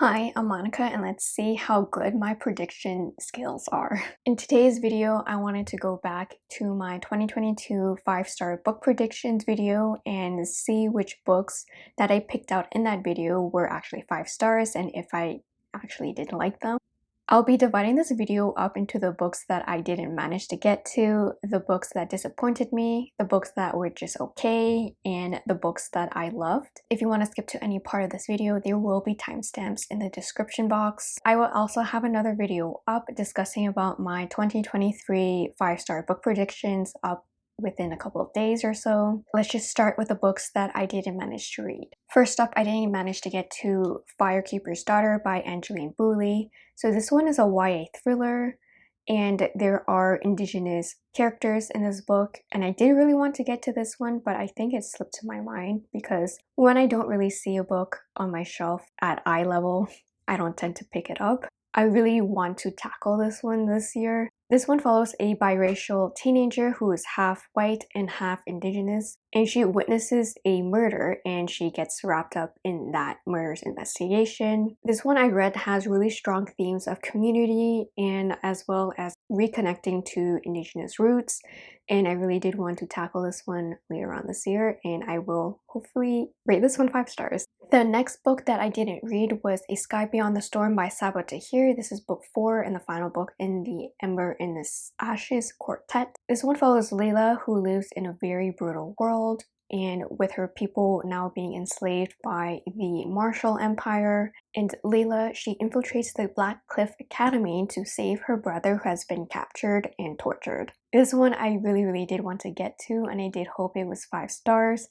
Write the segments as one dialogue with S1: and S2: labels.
S1: Hi, I'm Monica and let's see how good my prediction skills are. In today's video, I wanted to go back to my 2022 5-star book predictions video and see which books that I picked out in that video were actually 5 stars and if I actually did like them. I'll be dividing this video up into the books that I didn't manage to get to, the books that disappointed me, the books that were just okay, and the books that I loved. If you want to skip to any part of this video, there will be timestamps in the description box. I will also have another video up discussing about my 2023 5-star book predictions up within a couple of days or so. Let's just start with the books that I didn't manage to read. First up, I didn't manage to get to Firekeeper's Daughter by Angeline Boulley. So this one is a YA thriller and there are indigenous characters in this book and I did really want to get to this one but I think it slipped to my mind because when I don't really see a book on my shelf at eye level I don't tend to pick it up. I really want to tackle this one this year this one follows a biracial teenager who is half white and half indigenous, and she witnesses a murder and she gets wrapped up in that murder's investigation. This one I read has really strong themes of community and as well as reconnecting to indigenous roots and I really did want to tackle this one later on this year and I will hopefully rate this one 5 stars. The next book that I didn't read was A Sky Beyond the Storm by Sabaa Tahir. This is book 4 and the final book in the Ember in this Ashes quartet. This one follows Layla who lives in a very brutal world and with her people now being enslaved by the Martial Empire. And Layla, she infiltrates the Black Cliff Academy to save her brother who has been captured and tortured. This one I really, really did want to get to and I did hope it was 5 stars.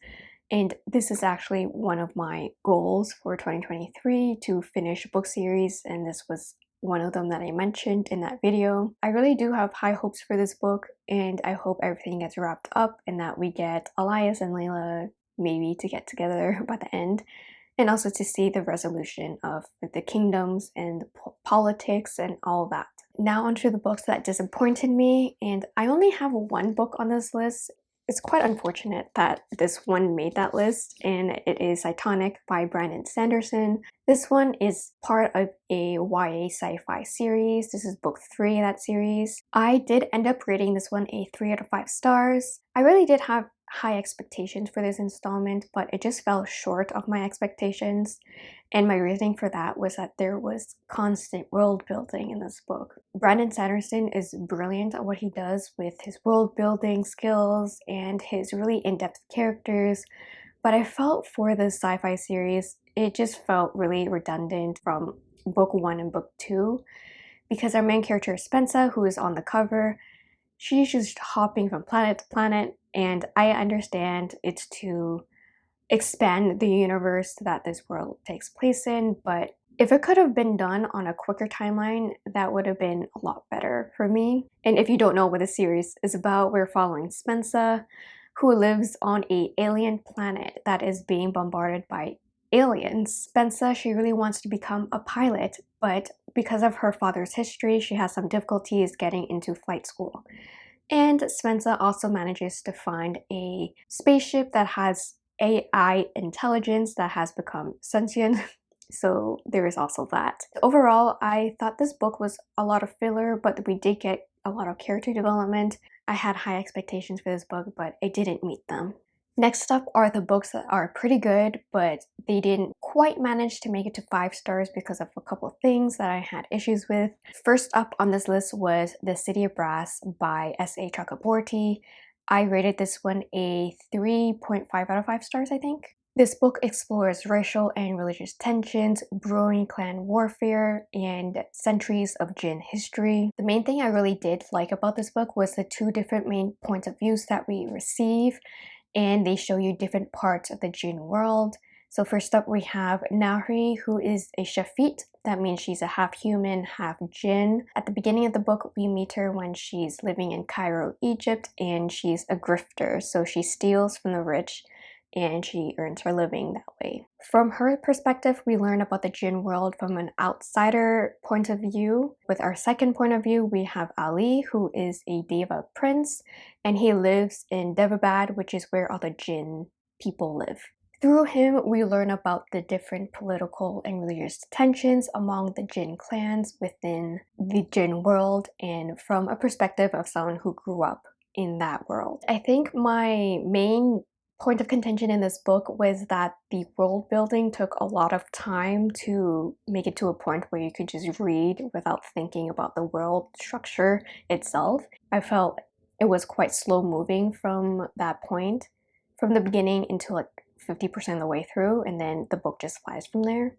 S1: And this is actually one of my goals for 2023 to finish book series and this was one of them that I mentioned in that video. I really do have high hopes for this book and I hope everything gets wrapped up and that we get Elias and Layla maybe to get together by the end and also to see the resolution of the kingdoms and the politics and all that. Now onto the books that disappointed me and I only have one book on this list it's quite unfortunate that this one made that list and it is Cytonic by Brandon Sanderson. This one is part of a YA sci-fi series. This is book 3 in that series. I did end up rating this one a 3 out of 5 stars. I really did have high expectations for this installment, but it just fell short of my expectations. And my reasoning for that was that there was constant world building in this book. Brandon Sanderson is brilliant at what he does with his world building skills and his really in-depth characters, but I felt for the sci-fi series, it just felt really redundant from book one and book two because our main character Spensa, who is on the cover, she's just hopping from planet to planet and I understand it's to expand the universe that this world takes place in, but if it could have been done on a quicker timeline, that would have been a lot better for me. And if you don't know what the series is about, we're following Spensa, who lives on a alien planet that is being bombarded by aliens. Spensa, she really wants to become a pilot, but because of her father's history, she has some difficulties getting into flight school. And Spensa also manages to find a spaceship that has AI intelligence that has become sentient. So there is also that. Overall, I thought this book was a lot of filler, but we did get a lot of character development. I had high expectations for this book, but it didn't meet them. Next up are the books that are pretty good, but they didn't quite manage to make it to 5 stars because of a couple of things that I had issues with. First up on this list was The City of Brass by S.A. Chakraborty. I rated this one a 3.5 out of 5 stars, I think. This book explores racial and religious tensions, brewing clan warfare, and centuries of Jinn history. The main thing I really did like about this book was the two different main points of views that we receive and they show you different parts of the jinn world. So first up we have Nahri who is a Shafit. That means she's a half human, half jinn. At the beginning of the book we meet her when she's living in Cairo, Egypt and she's a grifter. So she steals from the rich and she earns her living that way. From her perspective, we learn about the Jinn world from an outsider point of view. With our second point of view, we have Ali, who is a Daeva prince, and he lives in Daevabad, which is where all the Jinn people live. Through him, we learn about the different political and religious tensions among the Jinn clans within the Jinn world and from a perspective of someone who grew up in that world. I think my main point of contention in this book was that the world building took a lot of time to make it to a point where you could just read without thinking about the world structure itself. I felt it was quite slow moving from that point, from the beginning until like 50% of the way through, and then the book just flies from there.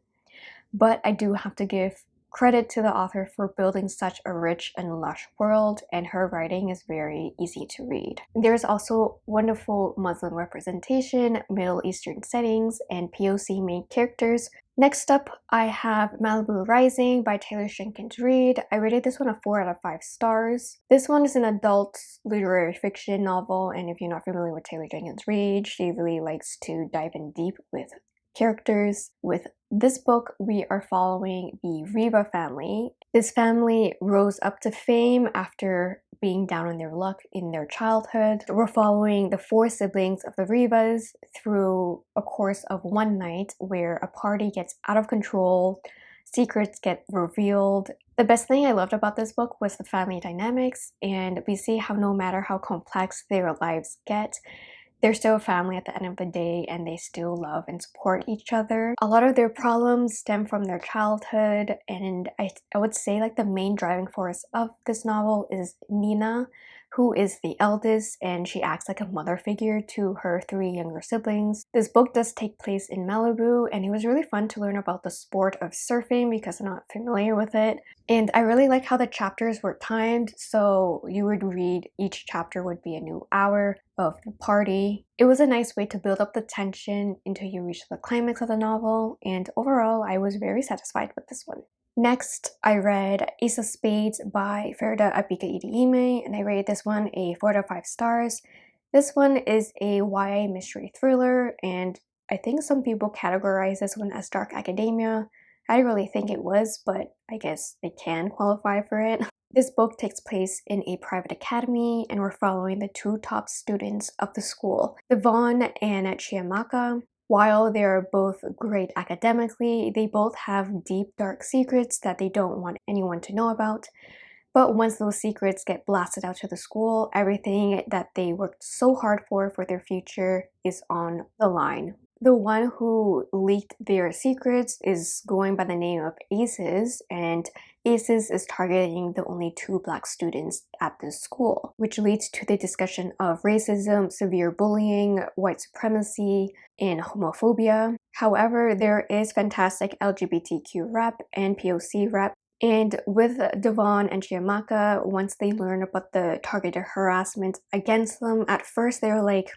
S1: But I do have to give Credit to the author for building such a rich and lush world, and her writing is very easy to read. There's also wonderful Muslim representation, Middle Eastern settings, and POC main characters. Next up, I have Malibu Rising by Taylor Jenkins Reid. I rated this one a 4 out of 5 stars. This one is an adult literary fiction novel, and if you're not familiar with Taylor Jenkins Reid, she really likes to dive in deep with characters. With this book, we are following the Riva family. This family rose up to fame after being down on their luck in their childhood. We're following the four siblings of the Rivas through a course of one night where a party gets out of control, secrets get revealed. The best thing I loved about this book was the family dynamics, and we see how no matter how complex their lives get, they're still a family at the end of the day and they still love and support each other. A lot of their problems stem from their childhood and I, I would say like the main driving force of this novel is Nina who is the eldest and she acts like a mother figure to her three younger siblings. This book does take place in Malibu and it was really fun to learn about the sport of surfing because I'm not familiar with it. And I really like how the chapters were timed so you would read each chapter would be a new hour of the party. It was a nice way to build up the tension until you reach the climax of the novel and overall I was very satisfied with this one. Next, I read Ace of Spades by Faridah Àbíké-Íyímídé, and I rated this one a 4 out of 5 stars. This one is a YA mystery thriller, and I think some people categorize this one as dark academia. I didn't really think it was, but I guess they can qualify for it. This book takes place in a private academy, and we're following the two top students of the school, Devon and Chiamaka. While they are both great academically, they both have deep dark secrets that they don't want anyone to know about. But once those secrets get blasted out to the school, everything that they worked so hard for for their future is on the line. The one who leaked their secrets is going by the name of Aces, and ACES is targeting the only two black students at this school, which leads to the discussion of racism, severe bullying, white supremacy, and homophobia. However, there is fantastic LGBTQ rep and POC rep and with Devon and Chiamaka, once they learn about the targeted harassment against them, at first they were like,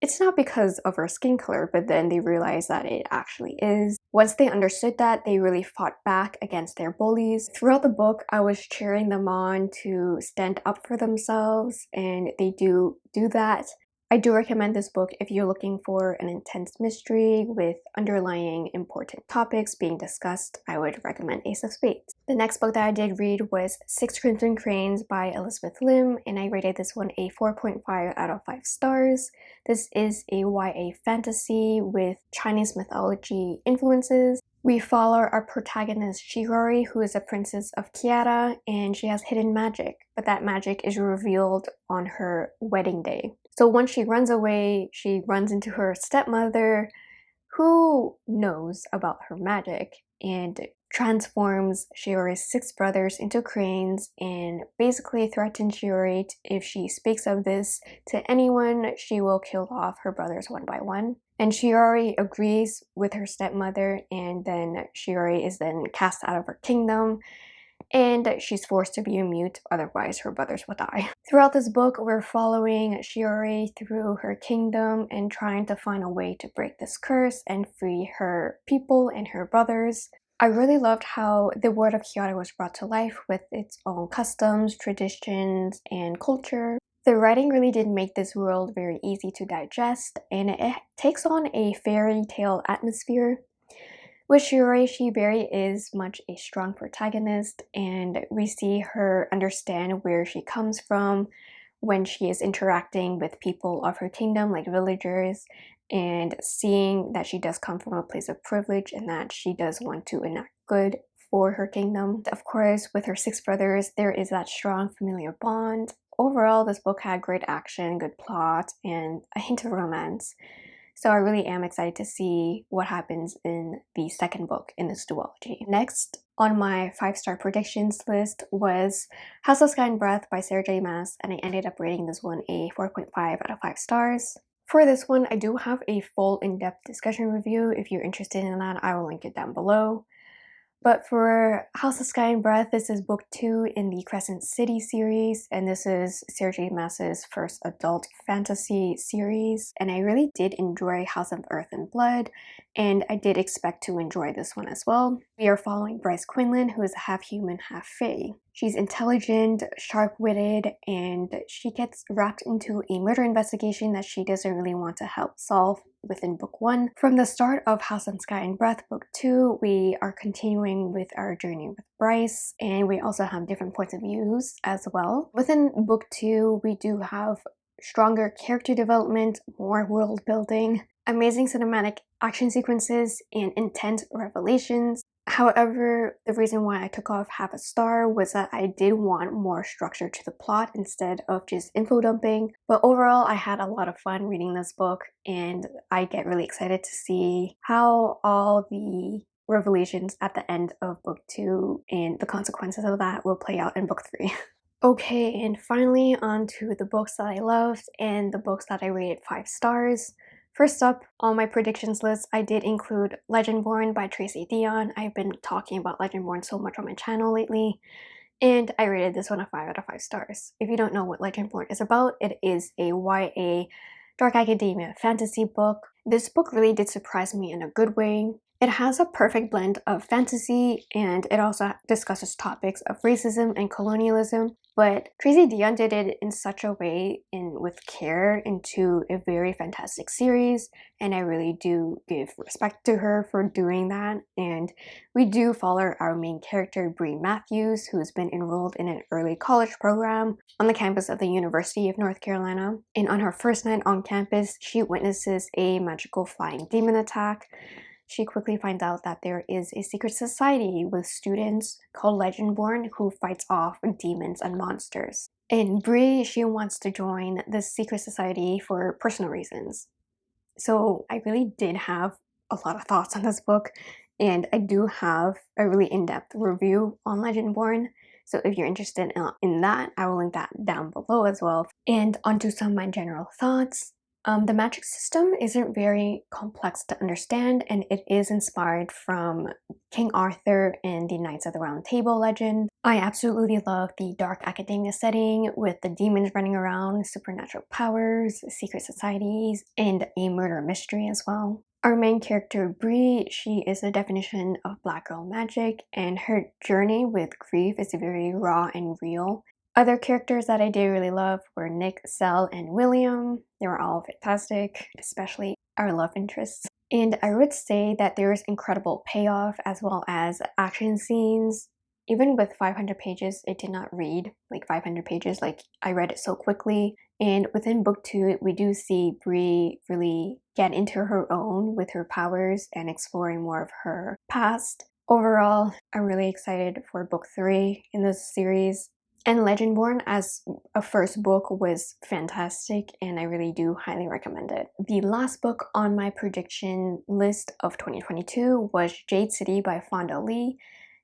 S1: it's not because of her skin color, but then they realized that it actually is. Once they understood that, they really fought back against their bullies. Throughout the book, I was cheering them on to stand up for themselves, and they do do that. I do recommend this book if you're looking for an intense mystery with underlying important topics being discussed. I would recommend Ace of Spades. The next book that I did read was Six Crimson Cranes by Elizabeth Lim and I rated this one a 4.5 out of 5 stars. This is a YA fantasy with Chinese mythology influences. We follow our protagonist Shiori, who is a princess of Kiata, and she has hidden magic, but that magic is revealed on her wedding day. So once she runs away, she runs into her stepmother who knows about her magic and transforms Shiori's six brothers into cranes and basically threatens Shiori if she speaks of this to anyone, she will kill off her brothers one by one. And Shiori agrees with her stepmother and then Shiori is then cast out of her kingdom and she's forced to be a mute, otherwise her brothers will die. Throughout this book, we're following Shiori through her kingdom and trying to find a way to break this curse and free her people and her brothers. I really loved how the world of Kiata was brought to life with its own customs, traditions, and culture. The writing really did make this world very easy to digest, and it takes on a fairy tale atmosphere with Shiori, she very is much a strong protagonist and we see her understand where she comes from when she is interacting with people of her kingdom like villagers and seeing that she does come from a place of privilege and that she does want to enact good for her kingdom. Of course, with her six brothers, there is that strong familial bond. Overall, this book had great action, good plot, and a hint of romance. So I really am excited to see what happens in the second book in this duology. Next on my five-star predictions list was House of Sky and Breath by Sarah J Maas and I ended up rating this one a 4.5 out of 5 stars. For this one, I do have a full in-depth discussion review. If you're interested in that, I will link it down below. But for House of Sky and Breath, this is book two in the Crescent City series, and this is Sarah J Maas's first adult fantasy series. And I really did enjoy House of Earth and Blood, and I did expect to enjoy this one as well. We are following Bryce Quinlan, who is half human, half fae. She's intelligent, sharp-witted, and she gets wrapped into a murder investigation that she doesn't really want to help solve within book one. From the start of House and Sky and Breath book two, we are continuing with our journey with Bryce, and we also have different points of views as well. Within book two, we do have stronger character development, more world building, amazing cinematic action sequences, and intense revelations. However, the reason why I took off half a star was that I did want more structure to the plot instead of just info dumping. But overall, I had a lot of fun reading this book and I get really excited to see how all the revelations at the end of book two and the consequences of that will play out in book three. okay, and finally on to the books that I loved and the books that I rated five stars. First up on my predictions list, I did include Legendborn by Tracy Deonn. I've been talking about Legendborn so much on my channel lately, and I rated this one a 5 out of 5 stars. If you don't know what Legendborn is about, it is a YA dark academia fantasy book. This book really did surprise me in a good way. It has a perfect blend of fantasy and it also discusses topics of racism and colonialism, but Tracy Deonn did it in such a way and with care into a very fantastic series and I really do give respect to her for doing that and we do follow our main character Bree Matthews who's been enrolled in an early college program on the campus of the University of North Carolina and on her first night on campus she witnesses a magical flying demon attack she quickly finds out that there is a secret society with students called Legendborn who fights off demons and monsters. And Bree, she wants to join this secret society for personal reasons. So I really did have a lot of thoughts on this book and I do have a really in-depth review on Legendborn. So if you're interested in that, I will link that down below as well. And onto some of my general thoughts. Um, the magic system isn't very complex to understand and it is inspired from King Arthur and the Knights of the Round Table legend. I absolutely love the dark academia setting with the demons running around, supernatural powers, secret societies, and a murder mystery as well. Our main character, Bree, she is the definition of black girl magic and her journey with grief is very raw and real. Other characters that I did really love were Nick, Sel, and William. They were all fantastic, especially our love interests. And I would say that there is incredible payoff as well as action scenes. Even with 500 pages, it did not read like 500 pages, like I read it so quickly. And within book two, we do see Bree really get into her own with her powers and exploring more of her past. Overall, I'm really excited for book three in this series. And Legendborn as a first book was fantastic and I really do highly recommend it. The last book on my prediction list of 2022 was Jade City by Fonda Lee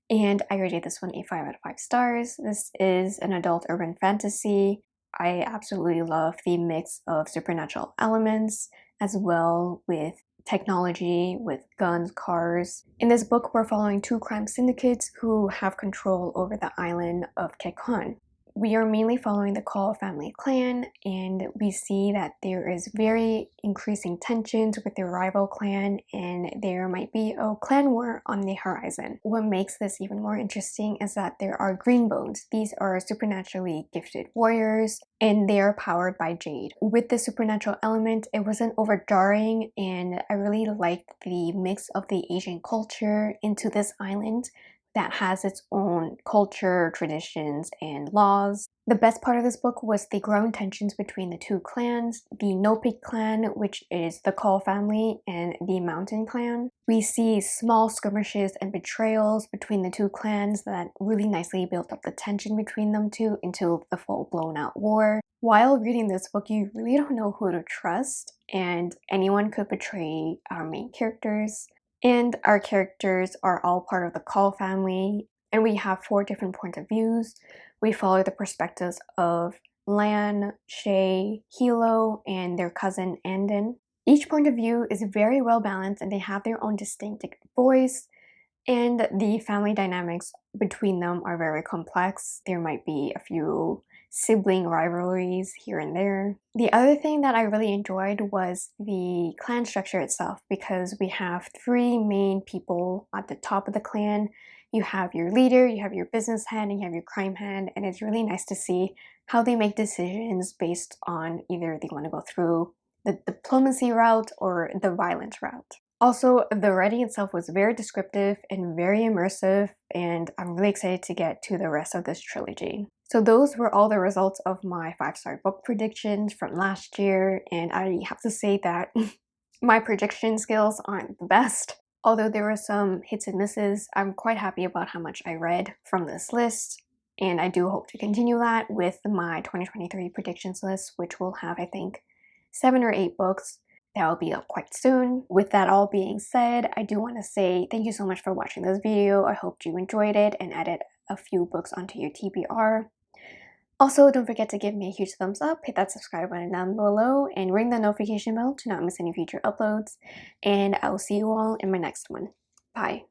S1: and I rated this one a 5 out of 5 stars. This is an adult urban fantasy. I absolutely love the mix of supernatural elements as well with technology with guns, cars. In this book, we're following two crime syndicates who have control over the island of Kekon we are mainly following the Kaul family clan and we see that there is very increasing tensions with their rival clan and there might be a clan war on the horizon. What makes this even more interesting is that there are Greenbones. These are supernaturally gifted warriors and they are powered by Jade. With the supernatural element, it wasn't overjarring and I really liked the mix of the Asian culture into this island that has its own culture, traditions, and laws. The best part of this book was the growing tensions between the two clans, the No Peak clan, which is the Kaul family, and the Mountain clan. We see small skirmishes and betrayals between the two clans that really nicely built up the tension between them two until the full blown out war. While reading this book, you really don't know who to trust, and anyone could betray our main characters. And our characters are all part of the Kaul family, and we have four different points of views. We follow the perspectives of Lan, Shae, Hilo, and their cousin Anden. Each point of view is very well balanced and they have their own distinct voice, and the family dynamics between them are very complex. There might be a few sibling rivalries here and there. The other thing that I really enjoyed was the clan structure itself because we have three main people at the top of the clan. You have your leader, you have your business head, and you have your crime head, and it's really nice to see how they make decisions based on either they want to go through the diplomacy route or the violence route. Also, the writing itself was very descriptive and very immersive, and I'm really excited to get to the rest of this trilogy. So those were all the results of my five-star book predictions from last year, and I have to say that my prediction skills aren't the best. Although there were some hits and misses, I'm quite happy about how much I read from this list, and I do hope to continue that with my 2023 predictions list, which will have, I think, seven or eight books that will be up quite soon. With that all being said, I do want to say thank you so much for watching this video. I hope you enjoyed it and added a few books onto your TBR. Also, don't forget to give me a huge thumbs up, hit that subscribe button down below, and ring the notification bell to not miss any future uploads. And I will see you all in my next one. Bye.